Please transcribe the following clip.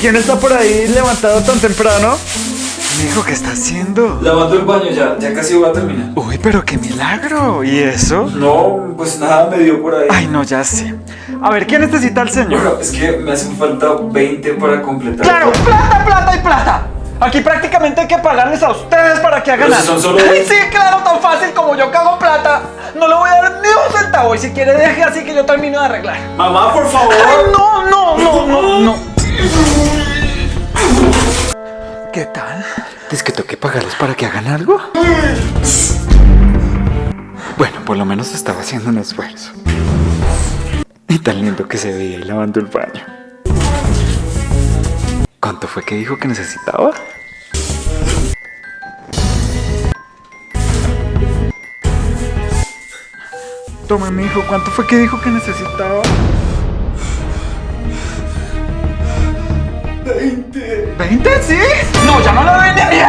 ¿Quién está por ahí levantado tan temprano? Mijo, ¿qué está haciendo? Lavando el baño ya, ya casi voy a terminar. Uy, pero qué milagro. ¿Y eso? No, pues nada, me dio por ahí. Ay, no, ya sé. A ver, ¿quién necesita al señor? Bueno, es que me hacen falta 20 para completar. ¡Claro! ¡Plata, plata y plata! Aquí prácticamente hay que pagarles a ustedes para que hagan Pero si algo. son solo- Ay, sí, claro, tan fácil como yo cago plata. No le voy a dar ni un centavo. Y si quiere, deje así que yo termino de arreglar. Mamá, por favor. Ay, no, no, no, no, no. ¿Qué tal? ¿Es que toque pagarles para que hagan algo? Bueno, por lo menos estaba haciendo un esfuerzo. Y tan lindo que se veía ahí lavando el baño. ¿Cuánto fue que dijo que necesitaba? Toma, mi hijo, ¿cuánto fue que dijo que necesitaba? ¿20? ¿Sí? No, ya no la venderé.